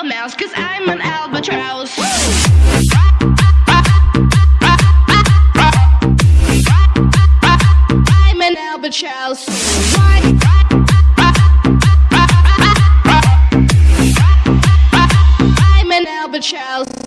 a mouse, cause I'm an albatross. I'm an albatross. Why? I'm an albatross.